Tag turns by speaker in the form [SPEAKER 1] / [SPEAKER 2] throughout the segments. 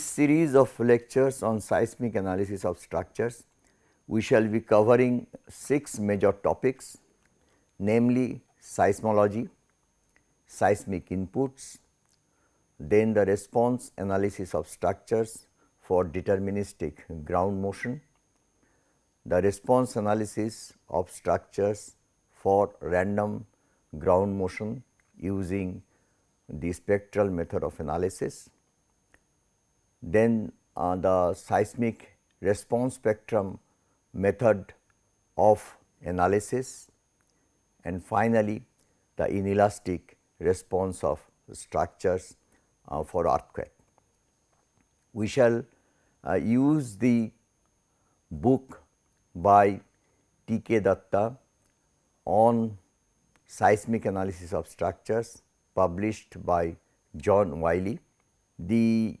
[SPEAKER 1] this series of lectures on seismic analysis of structures, we shall be covering 6 major topics namely seismology, seismic inputs, then the response analysis of structures for deterministic ground motion, the response analysis of structures for random ground motion using the spectral method of analysis, then uh, the seismic response spectrum method of analysis and finally, the inelastic response of structures uh, for earthquake. We shall uh, use the book by T. K. Datta on seismic analysis of structures published by John Wiley. The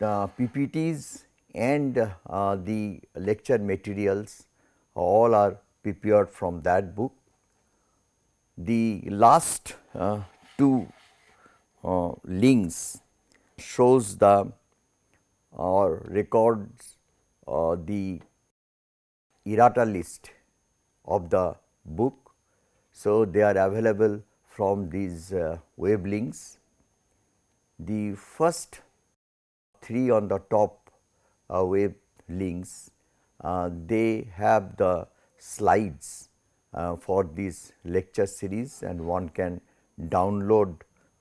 [SPEAKER 1] uh, PPTs and uh, the lecture materials all are prepared from that book. The last uh, two uh, links shows the or records uh, the errata list of the book. So, they are available from these uh, web links. The first three on the top uh, web links, uh, they have the slides uh, for this lecture series and one can download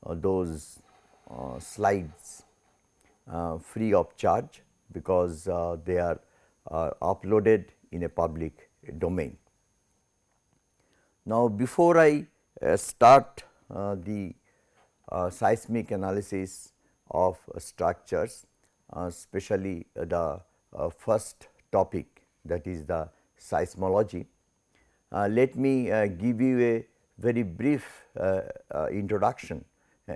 [SPEAKER 1] uh, those uh, slides free of charge because they are uploaded in a public domain. Now, before I start the seismic analysis of structures, especially the first topic that is the seismology. Uh, let me uh, give you a very brief uh, introduction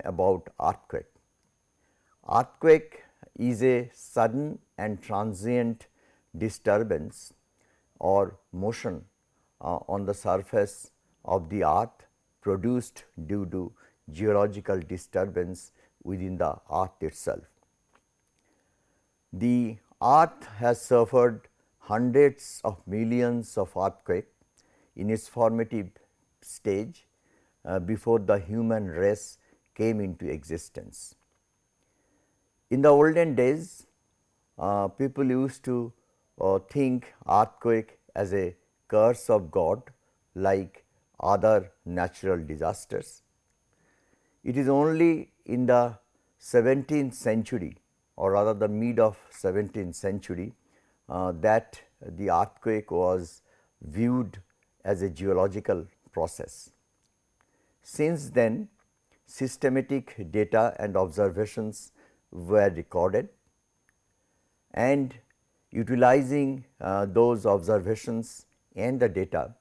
[SPEAKER 1] about earthquake. Earthquake is a sudden and transient disturbance or motion uh, on the surface of the earth produced due to geological disturbance within the earth itself. The earth has suffered hundreds of millions of earthquakes in its formative stage uh, before the human race came into existence. In the olden days, uh, people used to uh, think earthquake as a curse of God like other natural disasters. It is only in the 17th century or rather the mid of 17th century uh, that the earthquake was viewed as a geological process. Since then systematic data and observations were recorded and utilizing uh, those observations and the data,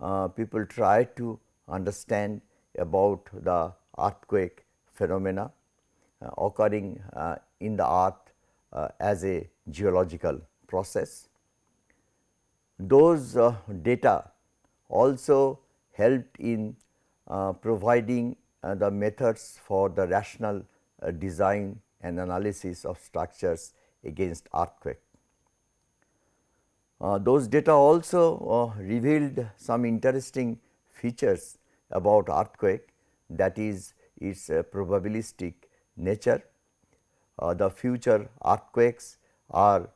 [SPEAKER 1] uh, people try to understand about the earthquake phenomena occurring uh, in the earth uh, as a geological process. Those uh, data also helped in providing uh, the methods for the rational uh, design and analysis of structures against earthquake. Uh, those data also uh, revealed some interesting features about earthquake that is its uh, probabilistic nature. Uh, the future earthquakes are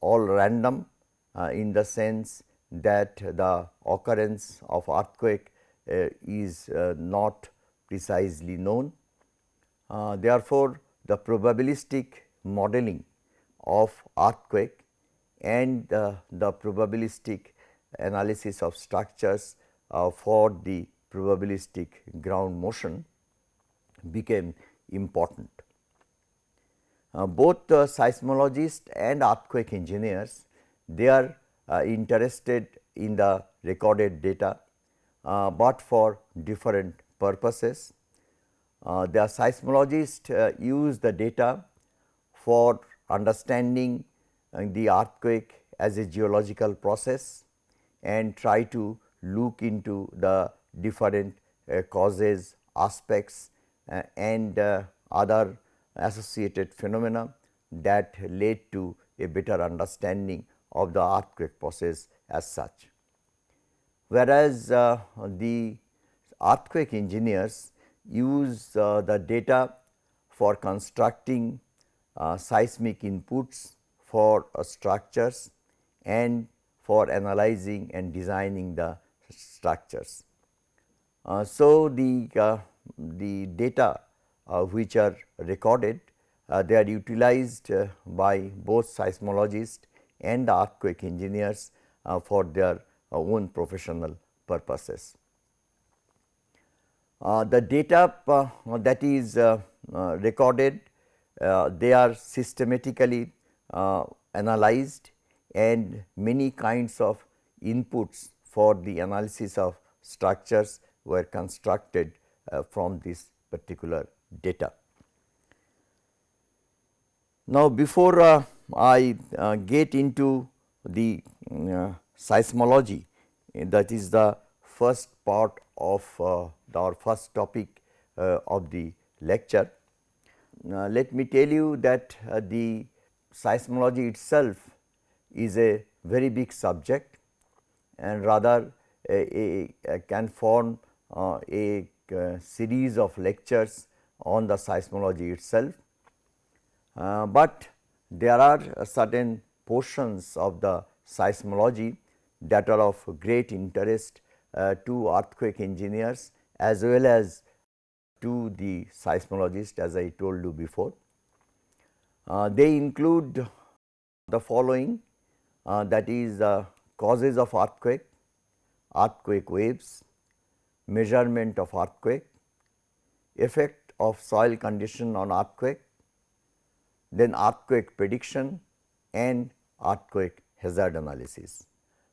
[SPEAKER 1] all random in the sense that the occurrence of earthquake is not precisely known. Uh, therefore, the probabilistic modeling of earthquake and uh, the probabilistic analysis of structures uh, for the probabilistic ground motion became important. Uh, both the seismologists and earthquake engineers they are uh, interested in the recorded data, uh, but for different purposes. Uh, the seismologists uh, use the data for understanding uh, the earthquake as a geological process and try to look into the different uh, causes, aspects uh, and uh, other associated phenomena that led to a better understanding of the earthquake process as such. Whereas, uh, the earthquake engineers use uh, the data for constructing uh, seismic inputs for uh, structures and for analyzing and designing the structures. Uh, so, the, uh, the data uh, which are recorded uh, they are utilized uh, by both seismologists and the earthquake engineers uh, for their uh, own professional purposes. the data that is recorded they are systematically analyzed and many kinds of inputs for the analysis of structures were constructed uh, from this particular data. Now, before uh, I uh, get into the uh, seismology that is the first part of uh, our first topic uh, of the lecture. let me tell you that the seismology itself is a very big subject and rather a, a, can form uh, a, a, series of lectures on the seismology itself. Uh, but there are certain portions of the seismology that are of great interest uh, to earthquake engineers as well as to the seismologist as I told you before. Uh, they include the following uh, that is uh, causes of earthquake, earthquake waves, measurement of earthquake, effect of soil condition on earthquake, then earthquake prediction and earthquake hazard analysis.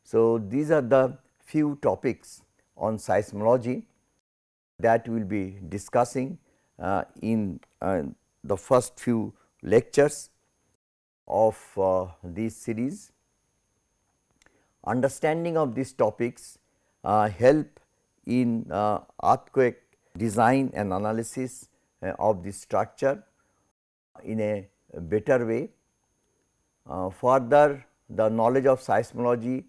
[SPEAKER 1] So, these are the few topics on seismology that we will be discussing uh, in uh, the first few lectures of uh, this series. Understanding of these topics uh, help in uh, earthquake design and analysis uh, of the structure in a better way. Uh, further the knowledge of seismology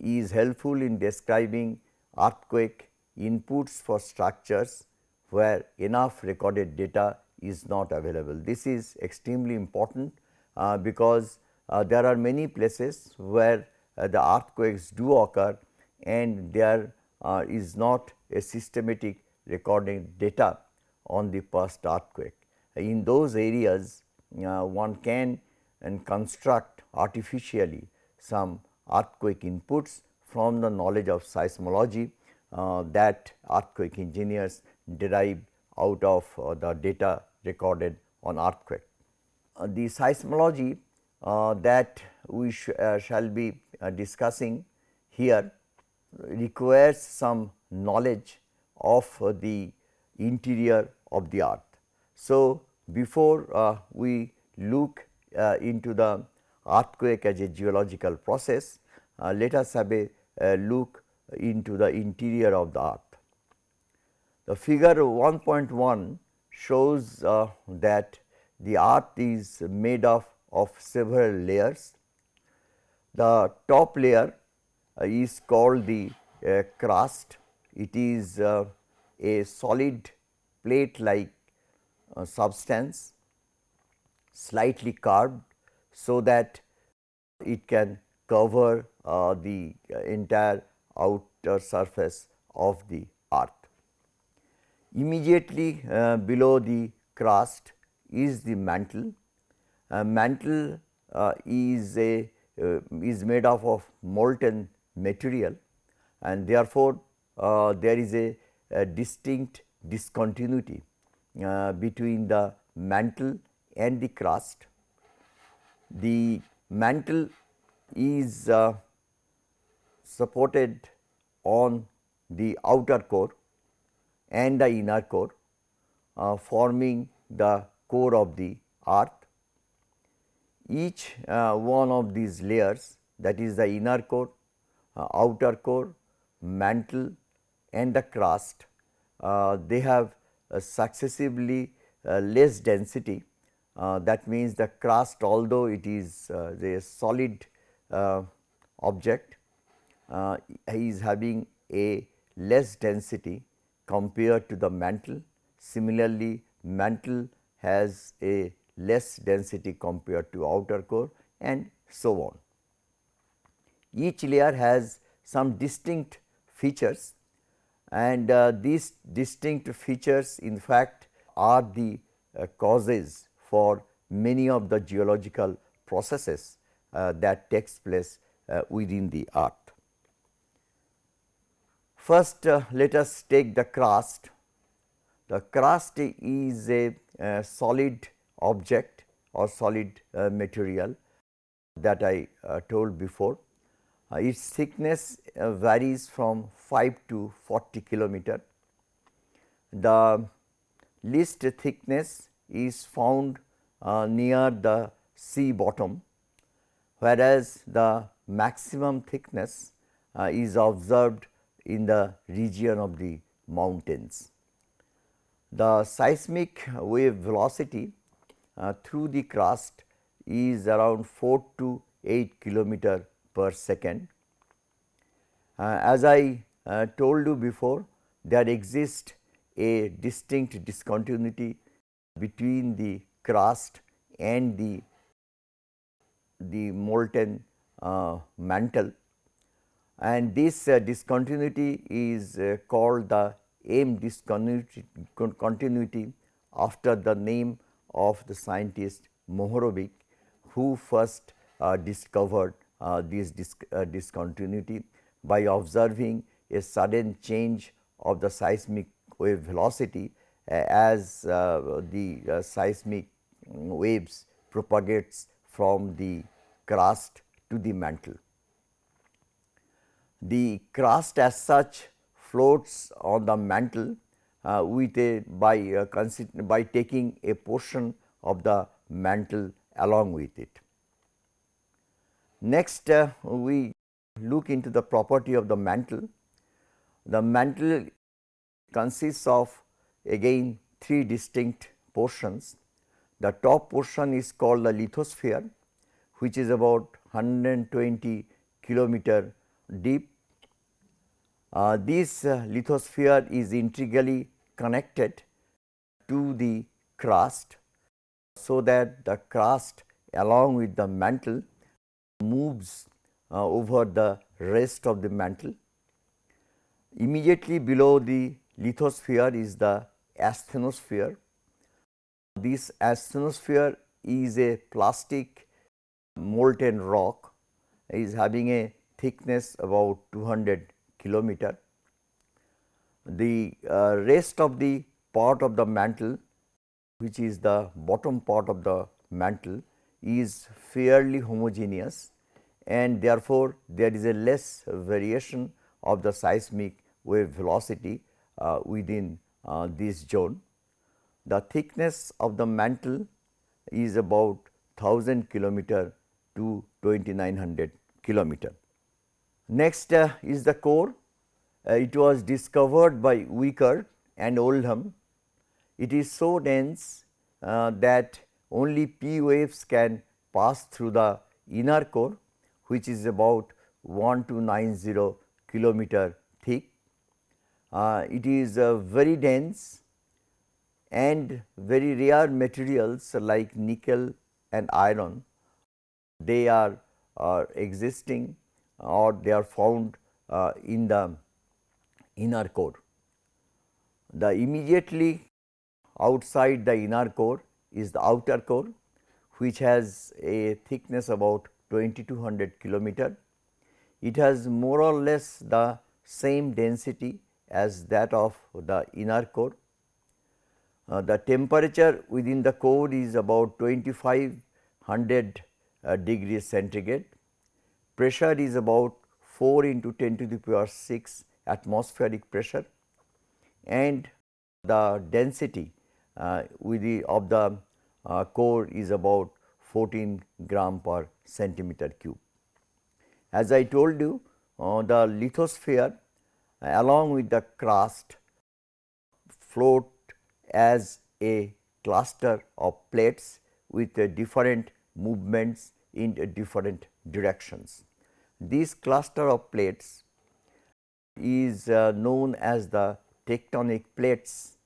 [SPEAKER 1] is helpful in describing earthquake inputs for structures where enough recorded data is not available. This is extremely important uh, because uh, there are many places where uh, the earthquakes do occur and there uh, is not a systematic recording data on the past earthquake. In those areas uh, one can and construct artificially some earthquake inputs from the knowledge of seismology uh, that earthquake engineers derive out of uh, the data recorded on earthquake. Uh, the seismology uh, that we sh uh, shall be discussing here requires some knowledge of the interior of the earth. So, before uh, we look uh, into the earthquake as a geological process, uh, let us have a, look into the interior of the earth. The figure 1.1 shows uh, that the earth is made of, of several layers. The top layer is called the uh, crust. It is uh, a solid plate like substance slightly curved so that it can cover uh, the entire outer surface of the earth. Immediately uh, below the crust is the mantle. Uh, mantle is a is made up of molten material and therefore, uh, there is a, a, distinct discontinuity uh, between the mantle and the crust. The mantle is uh, supported on the outer core and the inner core uh, forming the core of the earth. Each uh, one of these layers that is the inner core uh, outer core, mantle and the crust, uh, they have uh, successively less density Uh, that means, the crust although it is uh, a solid uh, object uh, is having a less density compared to the mantle. Similarly, mantle has a less density compared to outer core and so on. Each layer has some distinct features and uh, these distinct features in fact are the uh, causes for many of the geological processes uh, that takes place uh, within the earth. First uh, let us take the crust. The crust is a, a solid object or solid uh, material that I uh, told before. Uh, its thickness uh, varies from 5 to 40 kilometer. The least thickness is found uh, near the sea bottom, whereas the maximum thickness is observed in the region of the mountains. The seismic wave velocity uh, through the crust is around 4 to 8 kilometer per second. Uh, as I uh, told you before, there exists a distinct discontinuity between the crust and the, the molten uh, mantle and this uh, discontinuity is uh, called the M discontinuity continuity after the name of the scientist Mohorovic who first uh, discovered uh, this uh, discontinuity by observing a sudden change of the seismic wave velocity uh, as the seismic waves propagates from the crust to the mantle. The crust as such floats on the mantle uh, with a by uh, by taking a portion of the mantle along with it. Next uh, we look into the property of the mantle. The mantle consists of again three distinct portions. The top portion is called the lithosphere which is about 120 kilometer deep. Uh, this uh, lithosphere is integrally connected to the crust so that the crust along with the mantle moves uh, over the rest of the mantle. Immediately below the lithosphere is the asthenosphere. This asthenosphere is a plastic molten rock is having a thickness about 200 kilometer. The uh, rest of the part of the mantle which is the bottom part of the mantle is fairly homogeneous and therefore, there is a less variation of the seismic wave velocity uh, within uh, this zone. The thickness of the mantle is about 1000 kilometer to 2900 kilometer. Next uh, is the core. Uh, it was discovered by Wiechert and Oldham. It is so dense uh, that only P waves can pass through the inner core which is about 1290 kilometer thick. Uh, it is uh, very dense and very rare materials like nickel and iron they are uh, existing or they are found uh, in the inner core. The immediately outside the inner core is the outer core which has a thickness about 2200 kilometer. It has more or less the same density as that of the inner core. Uh, the temperature within the core is about 2500 uh, degrees centigrade. Pressure is about 4 into 10 to the power 6 atmospheric pressure and the density with the of the uh, core is about 14 gram per centimeter cube. As I told you uh, the lithosphere uh, along with the crust float as a cluster of plates with different movements in different directions. This cluster of plates is uh, known as the tectonic plates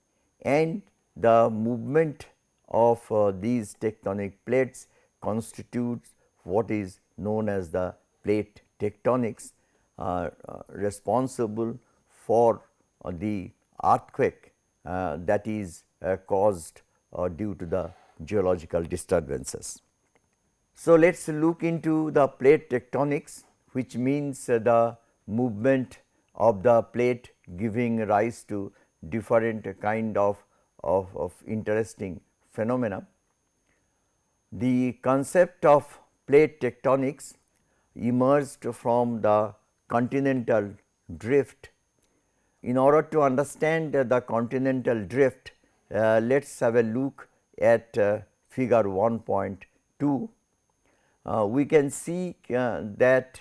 [SPEAKER 1] and the movement of uh, these tectonic plates constitutes what is known as the plate tectonics uh, uh responsible for uh, the earthquake uh, that is caused due to the geological disturbances. So, let us look into the plate tectonics which means the movement of the plate giving rise to different kind of, of, of interesting phenomena. The concept of plate tectonics emerged from the continental drift. In order to understand the continental drift, uh, let us have a look at uh, figure 1.2. Uh, we can see uh, that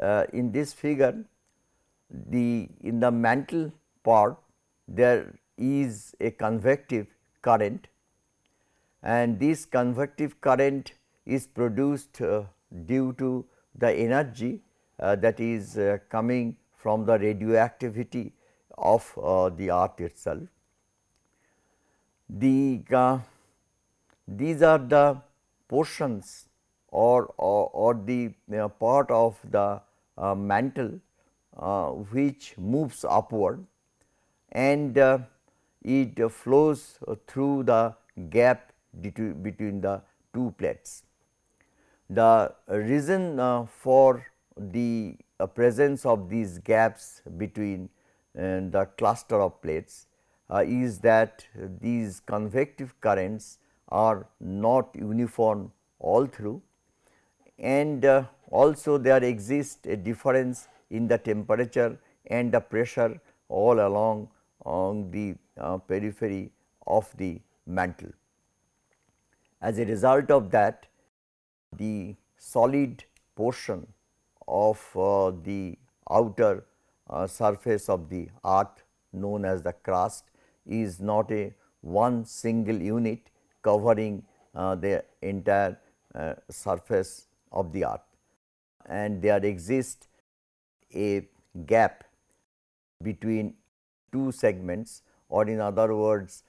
[SPEAKER 1] uh, in this figure the in the mantle part there is a convective current and this convective current is produced uh, due to the energy uh, that is uh, coming from the radioactivity of uh, the earth itself. The uh, these are the portions or, or, or the uh, part of the mantle which moves upward and it flows through the gap between the two plates. The reason uh, for the uh, presence of these gaps between uh, the cluster of plates uh, is that these convective currents are not uniform all through and also there exists a difference in the temperature and the pressure all along on the uh, periphery of the mantle. As a result of that the solid portion of uh, the outer uh, surface of the earth known as the crust is not a one single unit covering uh, the entire uh, surface of the earth and there exist a gap between two segments or in other words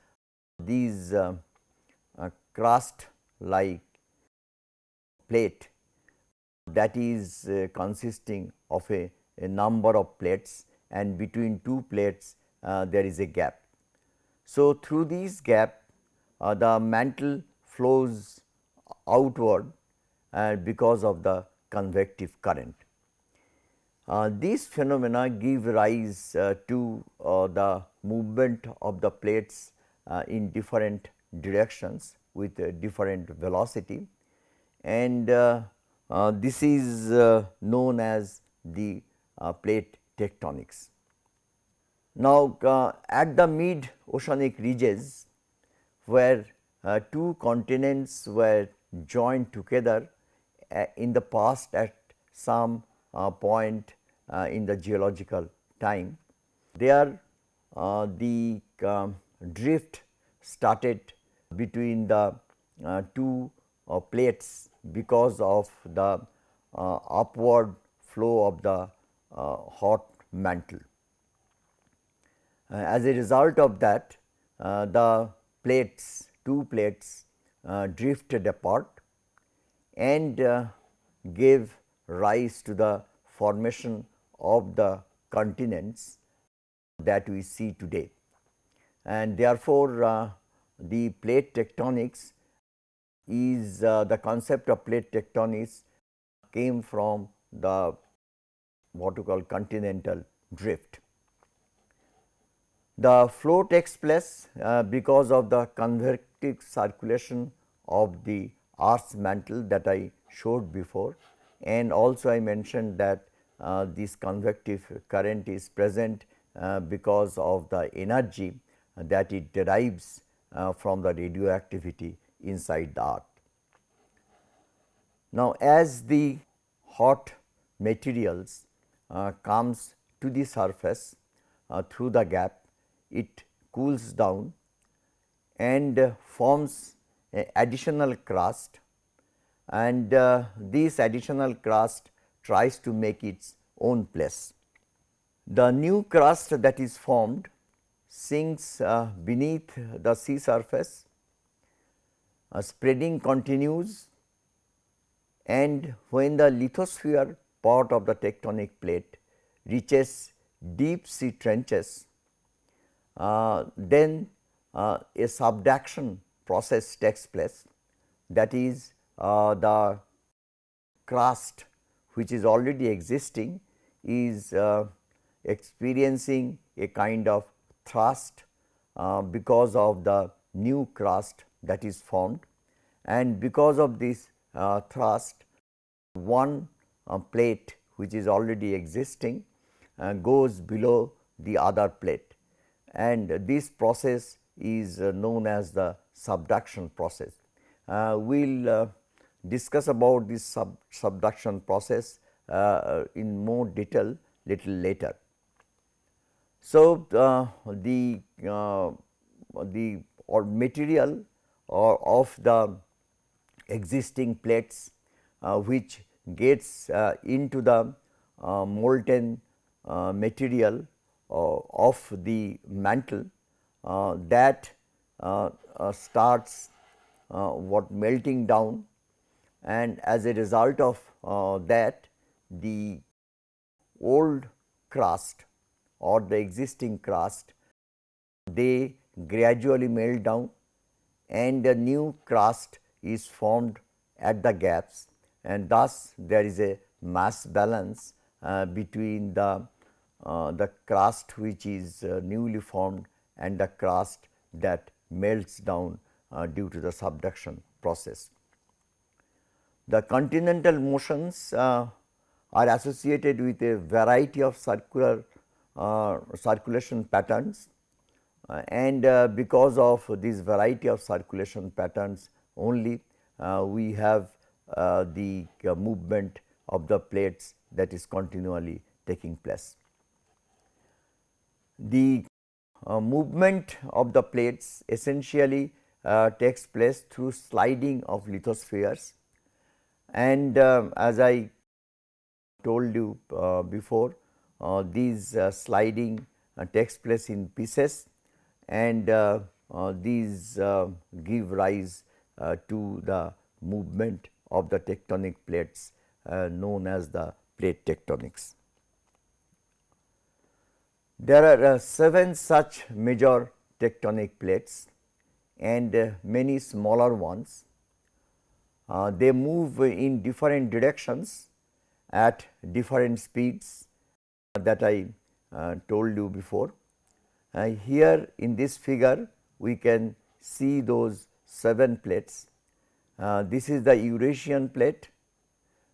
[SPEAKER 1] these uh, uh, crust like plate that is uh, consisting of a, a, number of plates and between two plates uh, there is a gap. So, through these gap uh, the mantle flows outward uh, because of the convective current. Uh, these phenomena give rise uh, to uh, the movement of the plates uh, in different directions with different velocity and uh, uh, this is known as the plate tectonics. Now, at the mid oceanic ridges where two continents were joined together in the past at some point uh, Uh, in the geological time. There uh, the um, drift started between the uh, two uh, plates because of the uh, upward flow of the hot mantle. as a result of that the plates two plates drifted apart and gave rise to the formation of the continents that we see today. And therefore, uh, the plate tectonics is uh, the concept of plate tectonics came from the what we call continental drift. The flow takes place uh, because of the convective circulation of the Earth's mantle that I showed before and also I mentioned that this convective current is present uh, because of the energy that it derives uh, from the radioactivity inside the earth. Now, as the hot materials uh, comes to the surface uh, through the gap, it cools down and forms additional crust and uh, this additional crust tries to make its own place. The new crust that is formed sinks uh, beneath the sea surface, uh, spreading continues and when the lithosphere part of the tectonic plate reaches deep sea trenches, uh, then uh, a subduction process takes place that is uh, the crust which is already existing is uh, experiencing a kind of thrust uh, because of the new crust that is formed and because of this uh, thrust one uh, plate which is already existing uh, goes below the other plate and this process is uh, known as the subduction process. We will discuss about this sub subduction process uh, uh in more detail little later. So, uh, the uh, the or material or of the existing plates uh, which gets uh, into the uh, molten material of the mantle that starts what melting down and as a result of that the old crust or the existing crust they gradually melt down and a new crust is formed at the gaps and thus there is a mass balance uh, between the uh, the crust which is uh, newly formed and the crust that melts down uh, due to the subduction process. The continental motions uh, are associated with a variety of circular uh, circulation patterns uh, and uh, because of this variety of circulation patterns only uh, we have uh, the movement of the plates that is continually taking place. The movement of the plates essentially takes place through sliding of lithospheres and um, as I told you uh, before uh, these uh, sliding takes place in pieces and uh, uh, these uh, give rise to the movement of the tectonic plates known as the plate tectonics. There are seven such major tectonic plates and many smaller ones. Uh, they move in different directions at different speeds that I uh, told you before. Uh, here in this figure we can see those 7 plates. Uh, this is the Eurasian plate,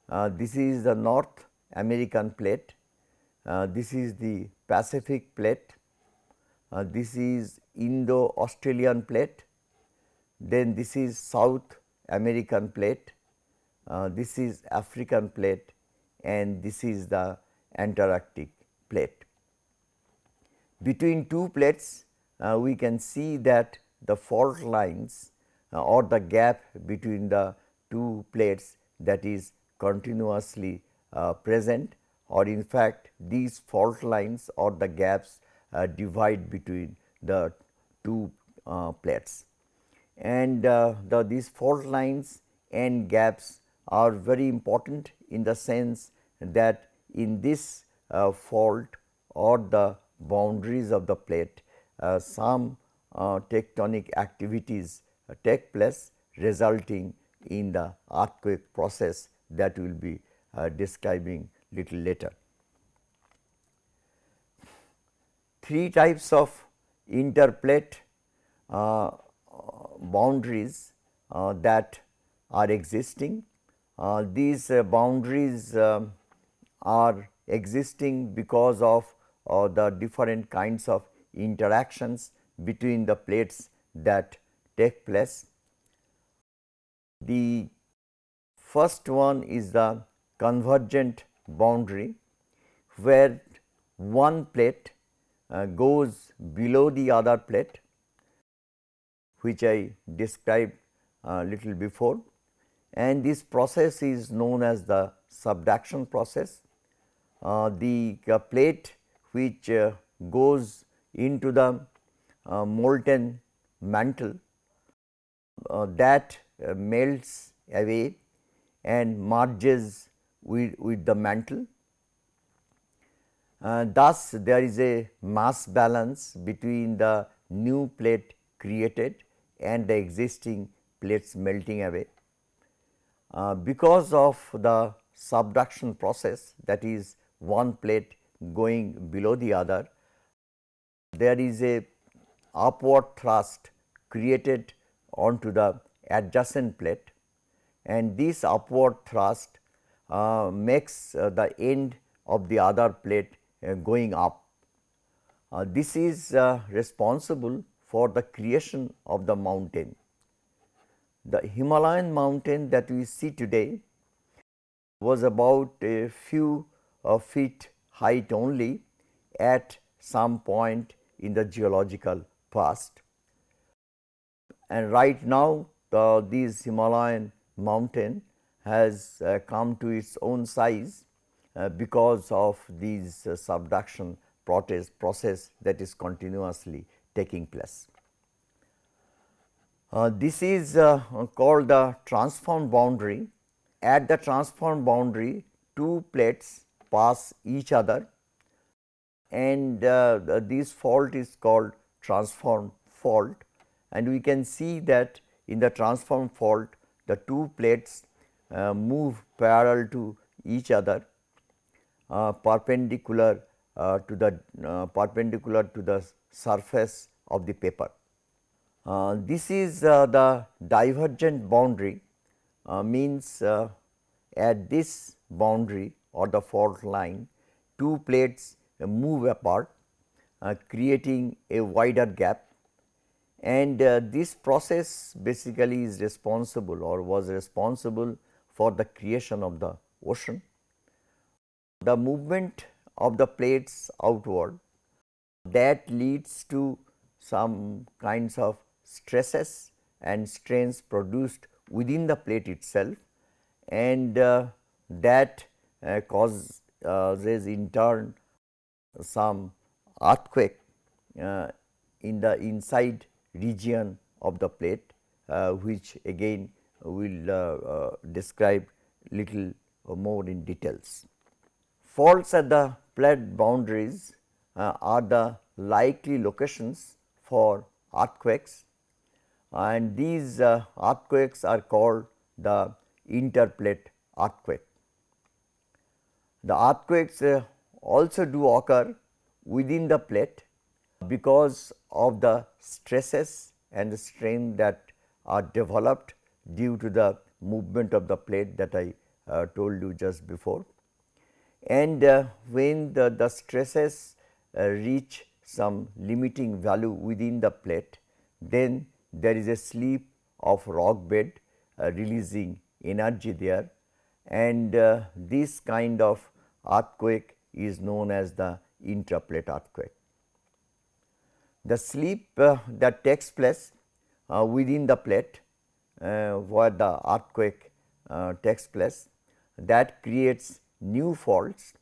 [SPEAKER 1] uh, this is the North American plate, uh, this is the Pacific plate, this is Indo Australian plate, then this is South American plate, uh, this is African plate and this is the Antarctic plate. Between two plates uh, we can see that the fault lines uh, or the gap between the two plates that is continuously uh, present or in fact these fault lines or the gaps uh, divide between the two uh, plates. And uh, the these fault lines and gaps are very important in the sense that in this fault or the boundaries of the plate, uh, some uh, tectonic activities uh, take place resulting in the earthquake process that we will be describing little later. Three types of interplate uh, boundaries uh, that are existing. Uh, these boundaries um, are existing because of the different kinds of interactions between the plates that take place. The first one is the convergent boundary where one plate uh, goes below the other plate which I described uh, little before and this process is known as the subduction process. Uh, the uh, plate which uh, goes into the uh, molten mantle uh, that melts away and merges with, with the mantle. thus, there is a mass balance between the new plate created and the existing plates melting away. Uh, because of the subduction process that is one plate going below the other, there is a upward thrust created onto the adjacent plate and this upward thrust uh, makes uh, the end of the other plate uh, going up. Uh, this is uh, responsible for the creation of the mountain. The Himalayan mountain that we see today was about a few uh, feet height only at some point in the geological past. And right now the, this Himalayan mountain has uh, come to its own size uh, because of these uh, subduction process, process that is continuously taking place. Uh, this is uh, called the transform boundary. At the transform boundary, two plates pass each other and uh, this fault is called transform fault and we can see that in the transform fault the two plates uh, move parallel to each other uh, perpendicular uh, to the perpendicular to the surface of the paper. Uh, this is uh, the divergent boundary uh, means uh, at this boundary or the fault line two plates move apart uh, creating a wider gap and uh, this process basically is responsible or was responsible for the creation of the ocean. The movement of the plates outward that leads to some kinds of stresses and strains produced within the plate itself and uh, that uh, causes in turn some earthquake uh, in the inside region of the plate uh, which again we will uh, describe little more in details. Faults at the plate boundaries are the likely locations for earthquakes and these uh, earthquakes are called the interplate earthquake. The earthquakes uh, also do occur within the plate because of the stresses and the strain that are developed due to the movement of the plate that I uh, told you just before. And uh, when the, the stresses uh, reach some limiting value within the plate, then there is a slip of rock bed uh, releasing energy there and uh, this kind of earthquake is known as the intraplate earthquake. The slip uh, that takes place uh, within the plate uh, where the earthquake uh, takes place that creates new faults,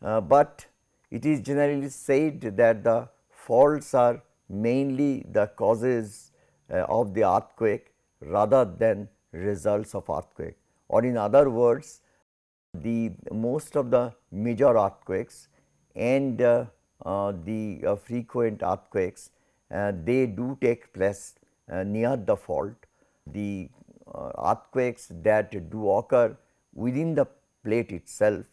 [SPEAKER 1] but it is generally said that the faults are mainly the causes uh, of the earthquake rather than results of earthquake or in other words the most of the major earthquakes and uh, uh, the uh, frequent earthquakes uh, they do take place uh, near the fault. The earthquakes that do occur within the plate itself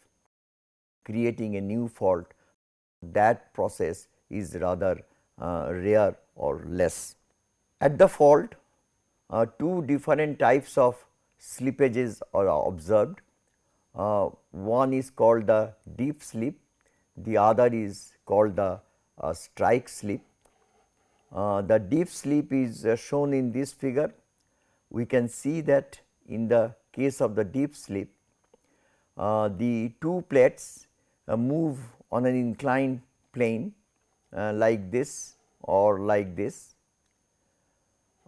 [SPEAKER 1] creating a new fault that process is rather rare or less. At the fault, uh, two different types of slippages are observed. Uh, one is called the dip slip, the other is called the uh, strike slip. Uh, the dip slip is uh, shown in this figure. We can see that in the case of the dip slip, uh, the two plates move on an inclined plane like this or like this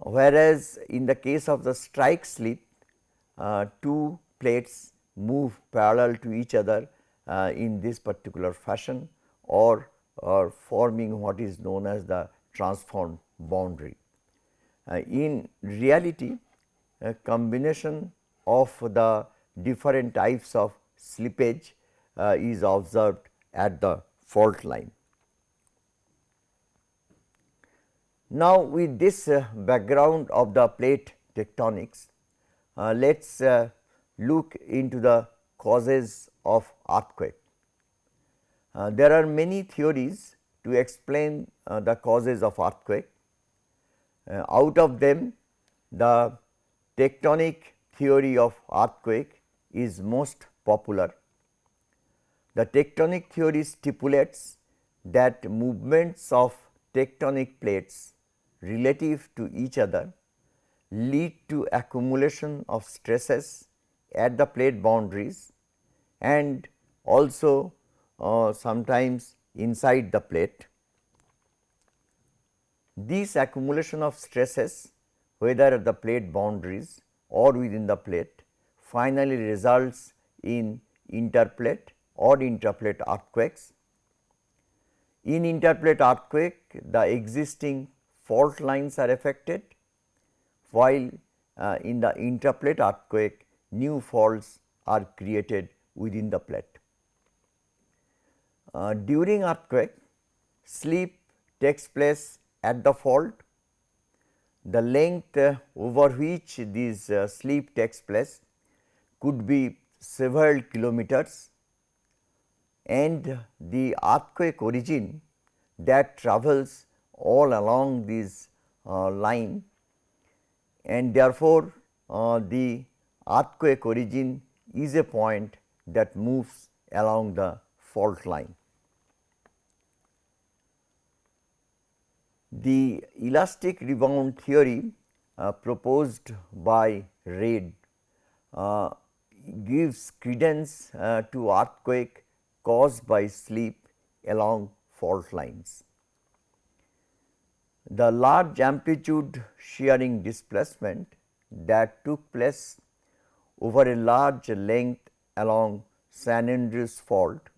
[SPEAKER 1] whereas, in the case of the strike slip uh, two plates move parallel to each other uh, in this particular fashion or, or forming what is known as the transformed boundary. Uh, in reality a combination of the different types of slippage uh, is observed at the fault line. Now, with this uh, background of the plate tectonics, uh, let us uh, look into the causes of earthquake. Uh, there are many theories to explain uh, the causes of earthquake. Uh, out of them, the tectonic theory of earthquake is most popular. The tectonic theory stipulates that movements of tectonic plates relative to each other lead to accumulation of stresses at the plate boundaries and also uh, sometimes inside the plate. This accumulation of stresses whether at the plate boundaries or within the plate finally results in interplate or intraplate earthquakes. In interplate earthquake the existing fault lines are affected, while uh, in the intraplate earthquake new faults are created within the plate. Uh, during earthquake, slip takes place at the fault. The length uh, over which this uh, slip takes place could be several kilometers and the earthquake origin that travels all along this uh, line and therefore, uh, the earthquake origin is a point that moves along the fault line. The elastic rebound theory uh, proposed by Reid uh, gives credence uh, to earthquake caused by slip along fault lines. The large amplitude shearing displacement that took place over a large length along San Andreas fault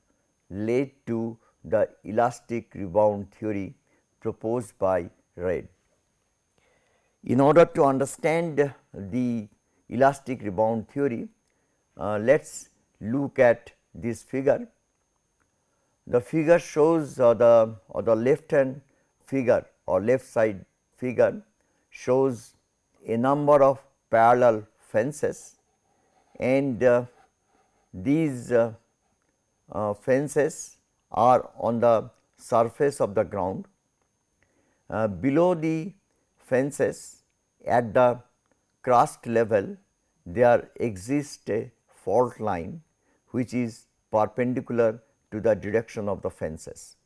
[SPEAKER 1] led to the elastic rebound theory proposed by Reid. In order to understand the elastic rebound theory, uh, let us look at this figure. The figure shows uh, the, uh, the left hand figure or left side figure shows a number of parallel fences and uh, these uh, uh, fences are on the surface of the ground. Uh, below the fences at the crust level there exists a fault line which is perpendicular to the direction of the fences.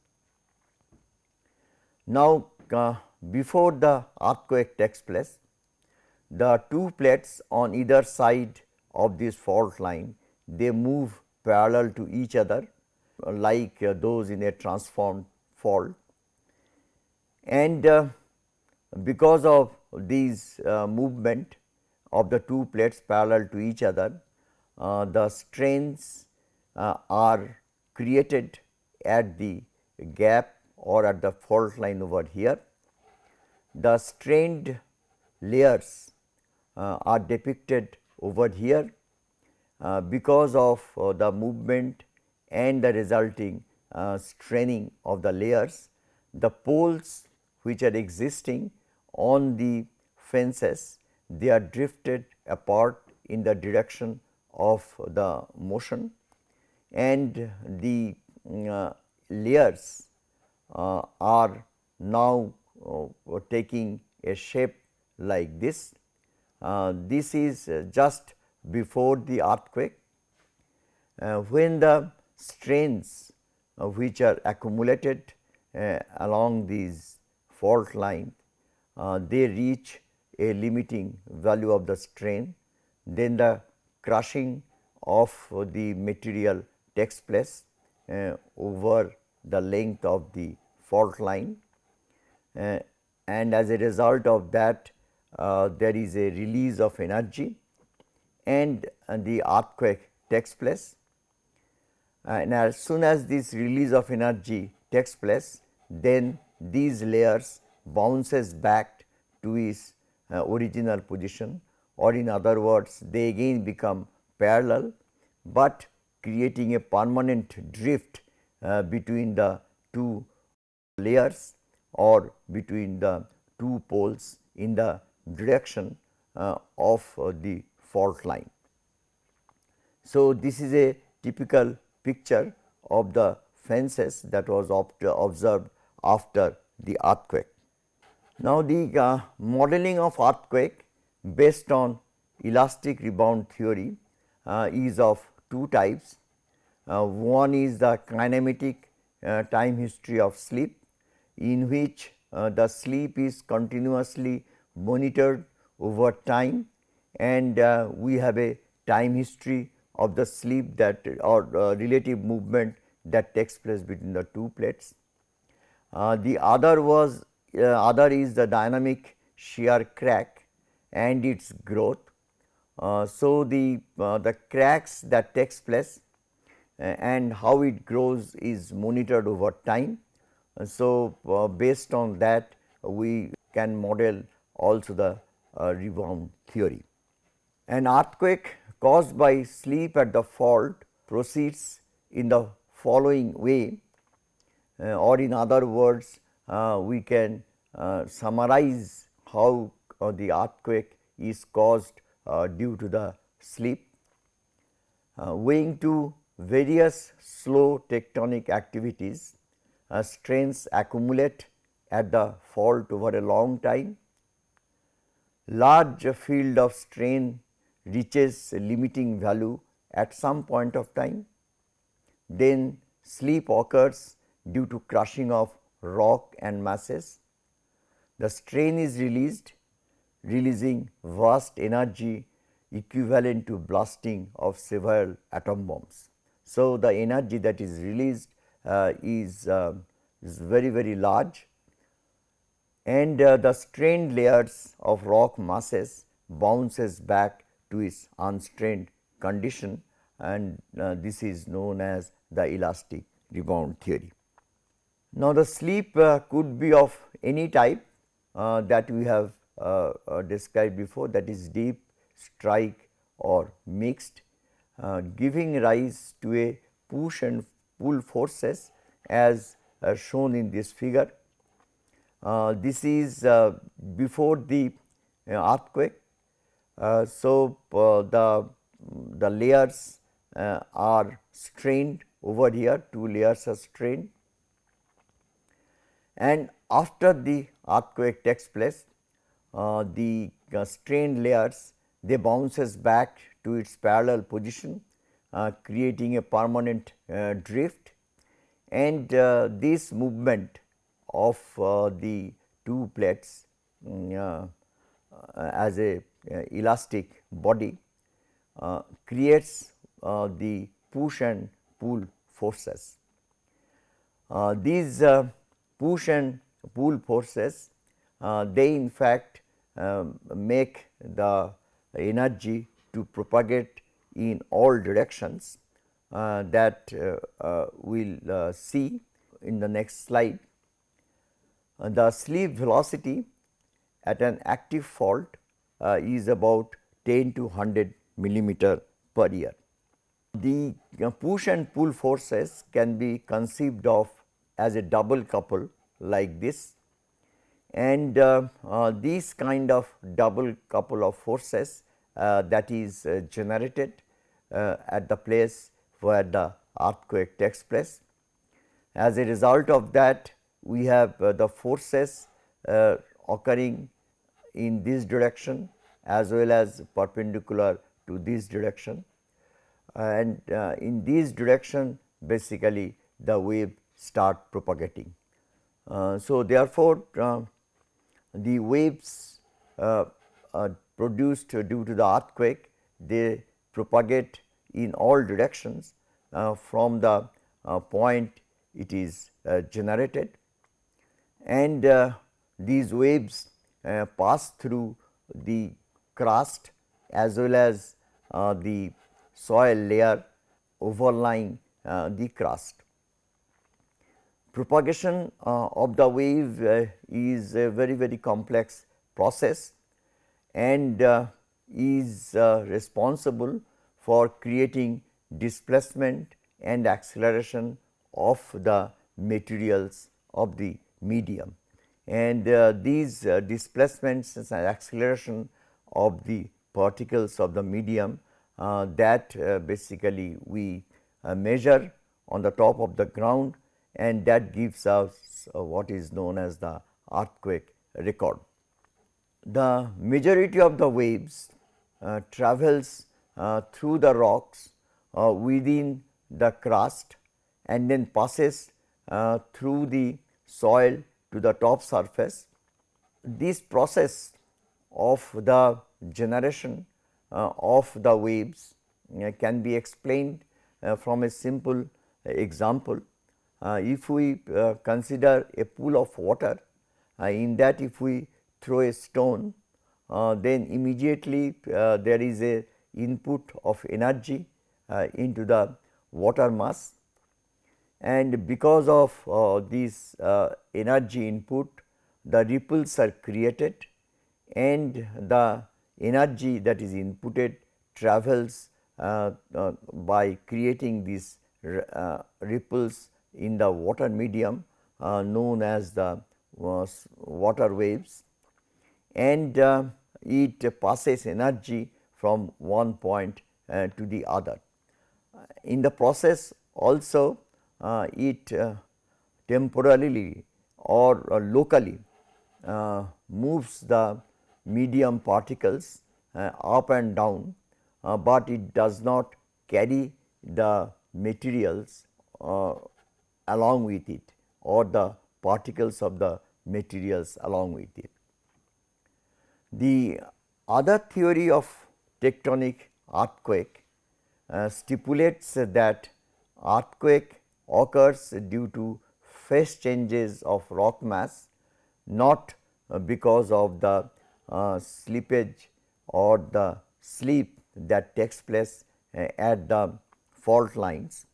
[SPEAKER 1] Now, uh, before the earthquake takes place, the two plates on either side of this fault line they move parallel to each other uh, like uh, those in a transformed fault and uh, because of these uh, movement of the two plates parallel to each other the strains are created at the gap or at the fault line over here. The strained layers uh, are depicted over here uh, because of uh, the movement and the resulting uh, straining of the layers. The poles which are existing on the fences they are drifted apart in the direction of the motion and the uh, layers uh, are now uh, taking a shape like this. Uh, this is just before the earthquake when the strains which are accumulated along these fault line they reach a limiting value of the strain then the crushing of the material takes place uh, over the length of the fault line uh, and as a result of that uh, there is a release of energy and, and the earthquake takes place. And as soon as this release of energy takes place, then these layers bounces back to its uh, original position or in other words they again become parallel, but creating a permanent drift uh, between the two layers or between the two poles in the direction uh, of uh, the fault line. So, this is a typical picture of the fences that was observed after the earthquake. Now, the uh, modeling of earthquake based on elastic rebound theory uh, is of two types. Uh, one is the kinematic uh, time history of slip in which uh, the slip is continuously monitored over time and uh, we have a time history of the slip that or uh, relative movement that takes place between the two plates. Uh, the other was other is the dynamic shear crack and its growth. Uh, so, the, the cracks that takes place and how it grows is monitored over time. So, based on that we can model also the uh, rebound theory. An earthquake caused by slip at the fault proceeds in the following way uh, or in other words uh, we can uh, summarize how uh, the earthquake is caused uh, Uh, due to the slip. owing uh, to various slow tectonic activities, uh, strains accumulate at the fault over a long time large field of strain reaches limiting value at some point of time, then slip occurs due to crushing of rock and masses. The strain is released, releasing vast energy equivalent to blasting of several atom bombs. So, the energy that is released uh, is, uh, is very very large and uh, the strained layers of rock masses bounces back to its unstrained condition and uh, this is known as the elastic rebound theory. Now, the slip uh, could be of any type uh, that we have uh, uh, described before that is dip, strike or mixed giving rise to a push and pull forces as shown in this figure uh, this is uh, before the uh, earthquake. so, the, the layers are strained over here, two layers are strained and after the earthquake takes place, uh, the uh, strained layers they bounces back to its parallel position uh, creating a permanent drift and this movement of uh, the two plates um, as a uh, elastic body creates the push and pull forces. these push and pull forces they in fact make the energy to propagate in all directions uh, that uh, uh, we will see in the next slide. Uh, the slip velocity at an active fault uh, is about 10 to 100 millimeter per year. The uh, push and pull forces can be conceived of as a double couple like this and uh, uh, these kind of double couple of forces uh, that is generated at the place where the earthquake takes place. As a result of that we have the forces occurring in this direction as well as perpendicular to this direction and uh, in this direction basically the wave start propagating. Uh, so, therefore, uh, the waves uh, produced due to the earthquake. They propagate in all directions. From the point it is generated. And uh, these waves uh, pass through the crust as well as uh, the soil layer overlying uh, the crust. Propagation uh, of the wave uh, is a very very complex process and uh, is responsible for creating displacement and acceleration of the materials of the medium. And uh, these uh, displacements and acceleration of the particles of the medium uh, that basically we measure on the top of the ground and that gives us uh, what is known as the earthquake record. The majority of the waves travels through the rocks within the crust and then passes uh, through the soil to the top surface. This process of the generation uh, of the waves uh, can be explained uh, from a simple example. Uh, if we uh, consider a pool of water, in that if we throw a stone, then immediately there is a input of energy into the water mass. And because of uh, this uh, energy input the ripples are created and the energy that is inputted travels uh, uh by creating these uh, ripples in the water medium uh, known as the water waves and it passes energy from one point to the other. In the process also uh, it uh, temporarily or uh, locally moves the medium particles up and down, but it does not carry the materials along with it or the particles of the materials along with it. The other theory of tectonic earthquake uh, stipulates that earthquake occurs due to phase changes of rock mass not uh, because of the uh, slippage or the slip that takes place uh, at the fault lines.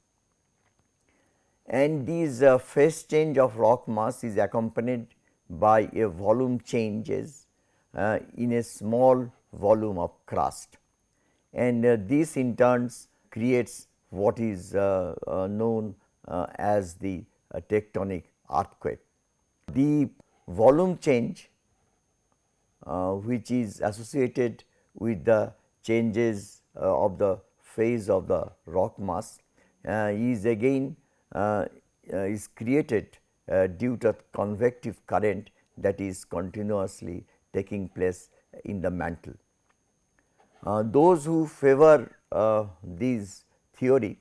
[SPEAKER 1] And these uh, phase change of rock mass is accompanied by a volume changes uh, in a small volume of crust and uh, this in turns creates what is known uh, as the uh, tectonic earthquake. The volume change uh, which is associated with the changes of the phase of the rock mass is again is created due to convective current that is continuously taking place in the mantle. Uh, those who favor uh, this theory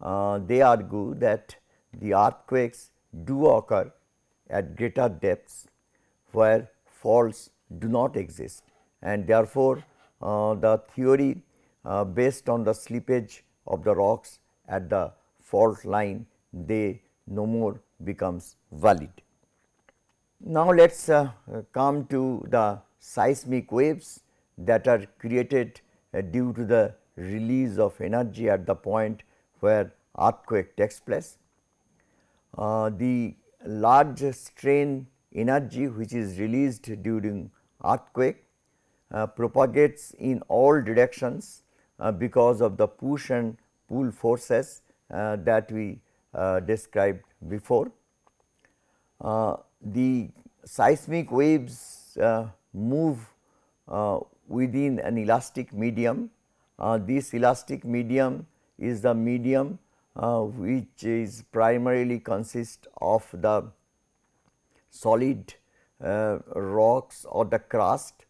[SPEAKER 1] uh, they argue that the earthquakes do occur at greater depths where faults do not exist and therefore, uh, the theory uh, based on the slippage of the rocks at the fault line they no more becomes valid. Now, let us uh, come to the seismic waves that are created uh, due to the release of energy at the point where earthquake takes place. Uh, the large strain energy which is released during earthquake uh, propagates in all directions uh, because of the push and pull forces that we uh, described before. Uh, the seismic waves move within an elastic medium. this elastic medium is the medium uh, which is primarily consist of the solid uh, rocks or the crust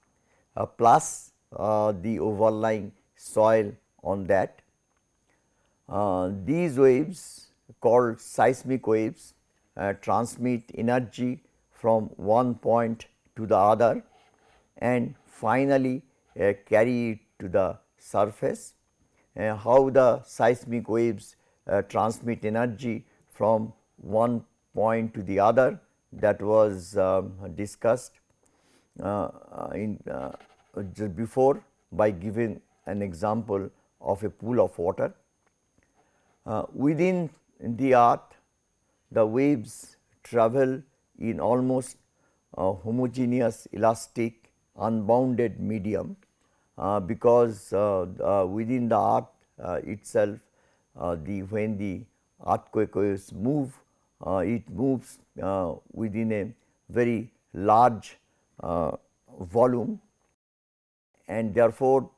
[SPEAKER 1] uh, plus uh, the overlying soil on that. Uh, these waves called seismic waves uh, transmit energy from one point to the other and finally carry it to the surface uh, how the seismic waves uh, transmit energy from one point to the other that was um, discussed uh, in just before by giving an example of a pool of water. Uh, within the earth the waves travel in almost uh, homogeneous elastic unbounded medium uh, because uh, uh, within the earth itself the when the earthquake waves move it moves within a very large volume. And therefore,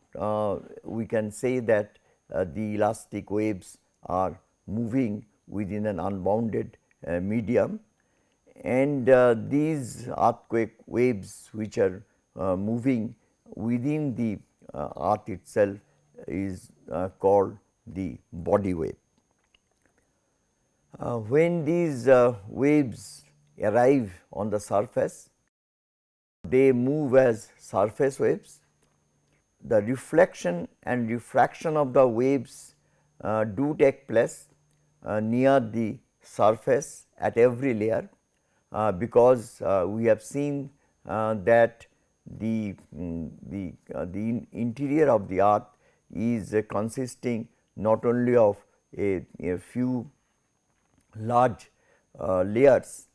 [SPEAKER 1] we can say that the elastic waves are moving within an unbounded medium and uh, these earthquake waves which are uh, moving within the uh, earth itself is uh, called the body wave. Uh, when these uh, waves arrive on the surface, they move as surface waves. The reflection and refraction of the waves do take place near the surface at every layer uh, because uh, we have seen uh, that the, um, the, the interior of the earth is consisting not only of a, a few large layers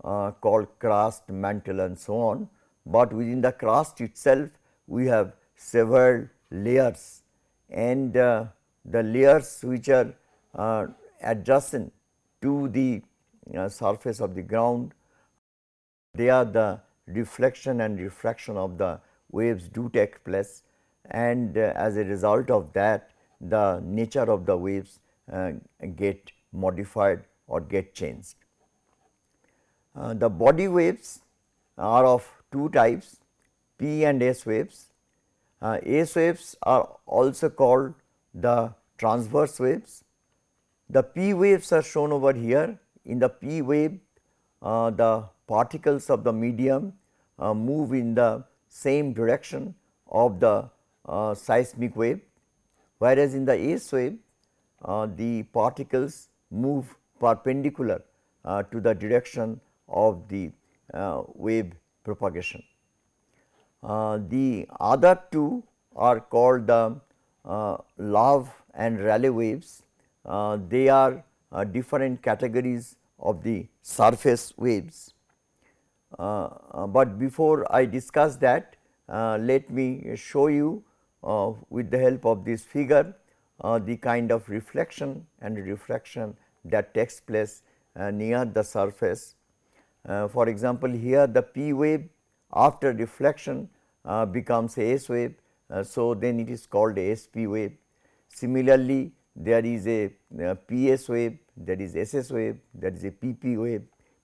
[SPEAKER 1] called crust, mantle and so on, but within the crust itself we have several layers. And uh, the layers which are uh, adjacent to the uh, surface of the ground they are the reflection and refraction of the waves do take place and uh, as a result of that the nature of the waves uh, get modified or get changed. Uh, the body waves are of two types P and S waves. Uh, S waves are also called the transverse waves. The P waves are shown over here in the P wave uh, the particles of the medium uh, move in the same direction of the uh, seismic wave, whereas in the S wave uh, the particles move perpendicular uh, to the direction of the uh, wave propagation. The other two are called the Uh, love and Rayleigh waves. Uh, they are uh, different categories of the surface waves. Uh, uh, but before I discuss that, uh, let me show you with the help of this figure the kind of reflection and refraction that takes place near the surface. for example, here the P wave after reflection becomes a S wave, so then it is called a SP wave. Similarly, there is a, a PS wave, there is SS wave, there is a PP wave.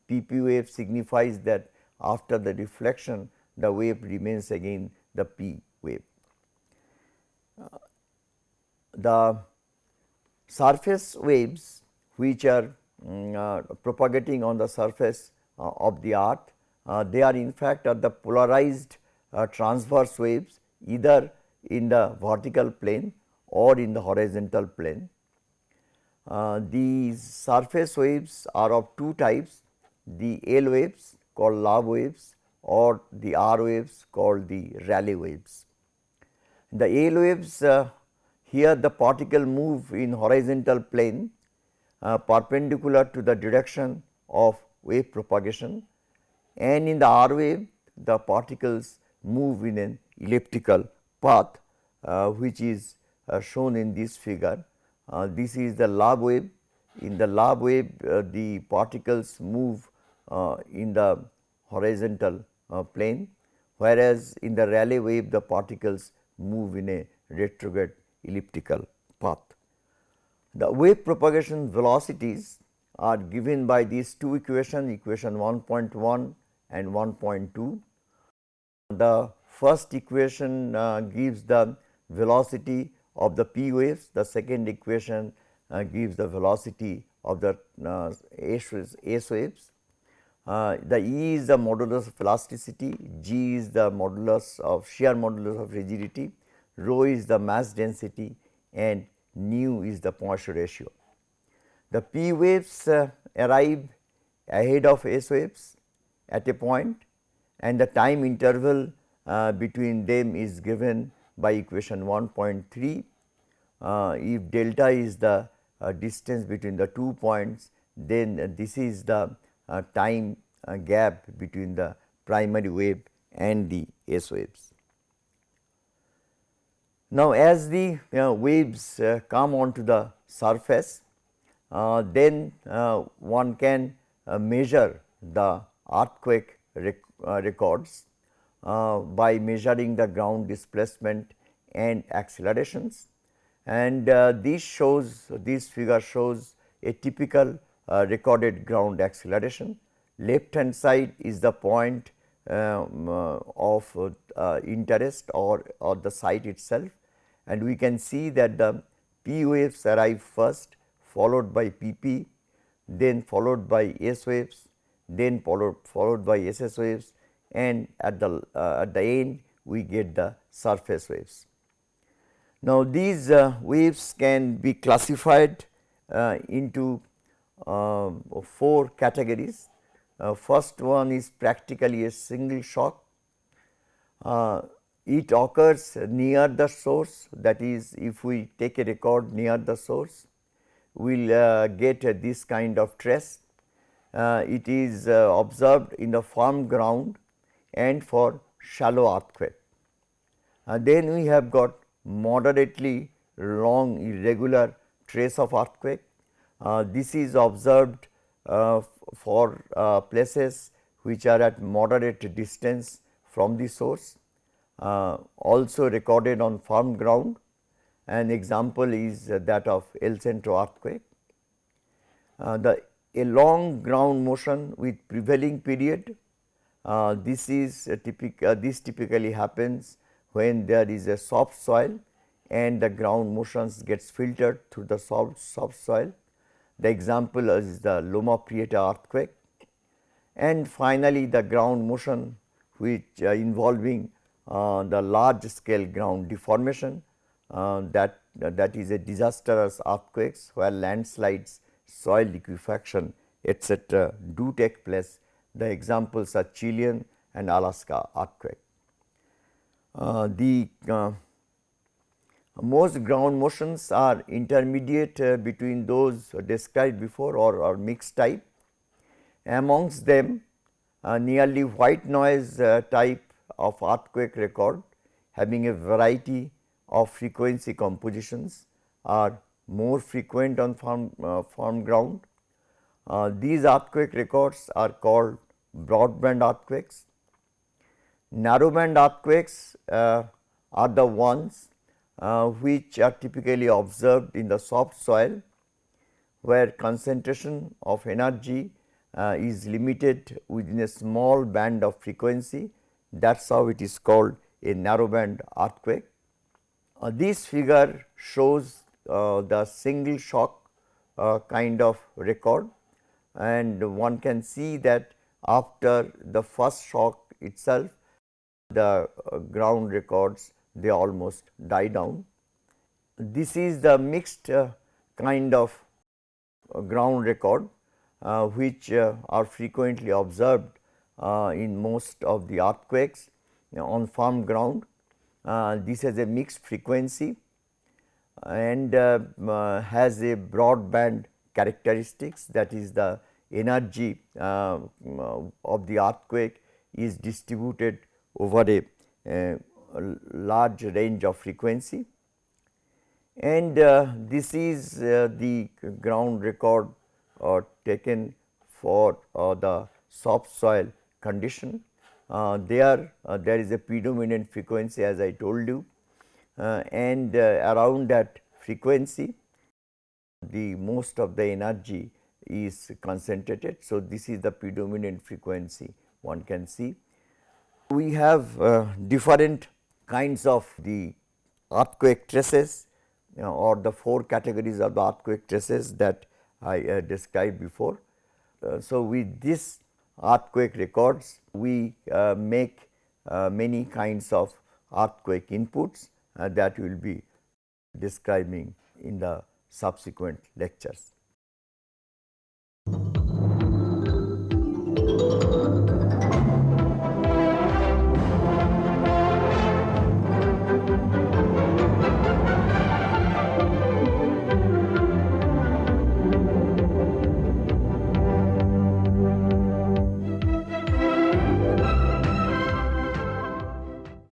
[SPEAKER 1] PP wave signifies that after the reflection the wave remains again the P wave. Uh, the surface waves which are um, uh, propagating on the surface uh, of the earth, uh, they are in fact are the polarized uh, transverse waves either in the vertical plane or in the horizontal plane. Uh, these surface waves are of two types, the L waves called love waves or the R waves called the Rayleigh waves. The L waves uh, here the particle move in horizontal plane uh, perpendicular to the direction of wave propagation and in the R wave the particles move in an elliptical path uh, which is uh, shown in this figure. Uh, this is the Love wave. In the Love wave the particles move in the horizontal plane, whereas in the Rayleigh wave the particles move in a retrograde elliptical path. The wave propagation velocities are given by these two equations, equation 1.1 and 1.2. The first equation uh, gives the velocity of the p waves, the second equation uh, gives the velocity of the uh, S waves. Uh, the E is the modulus of elasticity, G is the modulus of shear modulus of rigidity, rho is the mass density and nu is the Poisson ratio. The P waves uh, arrive ahead of S waves at a point and the time interval uh, between them is given by equation 1.3. Uh, if delta is the uh, distance between the two points, then this is the uh, time uh, gap between the primary wave and the S waves. Now, as the waves come onto the surface, then one can measure the earthquake rec records uh, by measuring the ground displacement and accelerations. And uh, this shows this figure shows a typical uh, recorded ground acceleration. Left hand side is the point um, uh, of uh, interest or, or the site itself and we can see that the P waves arrive first followed by PP, then followed by S waves, then followed, followed by SS waves and at the uh, at the end we get the surface waves. Now, these uh, waves can be classified uh, into uh, four categories. Uh, first one is practically a single shock. Uh, it occurs near the source that is if we take a record near the source we will get this kind of trace. it is observed in the firm ground and for shallow earthquake. Uh, then we have got moderately long irregular trace of earthquake. Uh, this is observed uh, for uh, places which are at moderate distance from the source, uh, also recorded on firm ground. An example is that of El Centro earthquake. Uh, the a long ground motion with prevailing period uh, this is typical. Uh, this typically happens when there is a soft soil and the ground motions gets filtered through the soft, soft soil. The example is the Loma Prieta earthquake and finally, the ground motion which uh, involving uh, the large scale ground deformation uh, that that is a disastrous earthquakes where landslides, soil liquefaction etc., do take place the examples are Chilean and Alaska earthquake. Uh, the uh, most ground motions are intermediate uh, between those described before or, or mixed type. Amongst them uh, nearly white noise uh, type of earthquake record having a variety of frequency compositions are more frequent on firm, uh, firm ground. these earthquake records are called broadband earthquakes. Narrowband earthquakes uh, are the ones uh, which are typically observed in the soft soil where concentration of energy uh, is limited within a small band of frequency that is how it is called a narrowband earthquake. Uh, this figure shows uh, the single shock uh, kind of record and one can see that after the first shock itself the uh, ground records they almost die down. This is the mixed uh, kind of uh, ground record uh, which uh, are frequently observed uh, in most of the earthquakes on firm ground. this has a mixed frequency and has a broadband characteristics that is the energy uh, of the earthquake is distributed over a, a, large range of frequency and uh, this is uh, the ground record uh, taken for uh, the soft soil condition. Uh, there there is a predominant frequency as I told you and around that frequency the most of the energy is concentrated. So, this is the predominant frequency one can see. We have uh, different kinds of the earthquake traces you know, or the four categories of the earthquake traces that I uh, described before. Uh, so, with this earthquake records we uh, make uh, many kinds of earthquake inputs uh, that we will be describing in the subsequent lectures. Thank you